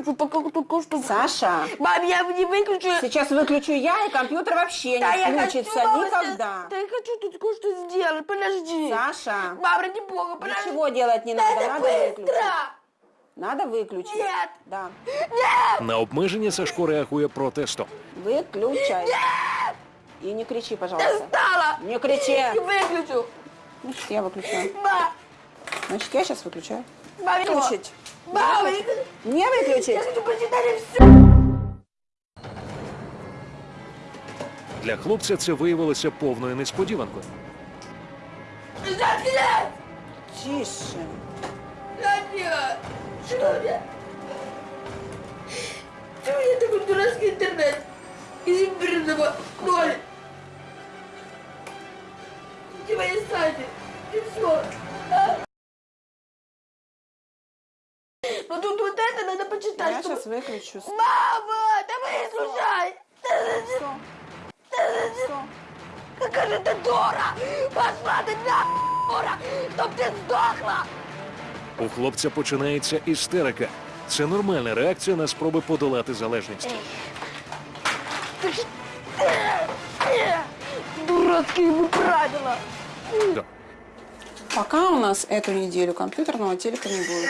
выключу, пока только что... Саша, Мам, я не выключу. сейчас выключу я, и компьютер вообще Да, не я включится хочу, никогда. Да я хочу тут кое-что сделать, подожди. Саша, Мам, ради бога, подожди. ничего делать не надо, это надо выключить. быстро. Надо выключить. Нет. Да. На обмеження Сашко реагує протестом. Выключай. И не кричи, Я пожалуйста. встала. Не кричи. Не выключу. Я выключаю. Мам, Значит, я сейчас выключаю. мам, Выключить. Я Не выключить. хочу прочитать все. Для хлопця це виявилося повною несподіванкою. Заткнись! Тише. Надя! Что? Ты мне такой дурацкий интернет? Из имбирного ноль. Где мои сайты? И все. Но тут вот это надо почитать, Я чтобы... сейчас выключу. Мама, давай слушай! Какая же ты дура! Пошла ты на дура! Чтоб ты сдохла! У хлопця починається істерика. Це нормальна реакція на спроби подолати залежність. Дурацкие вы правила! Да. Пока у нас эту неделю компьютерного телека не будет.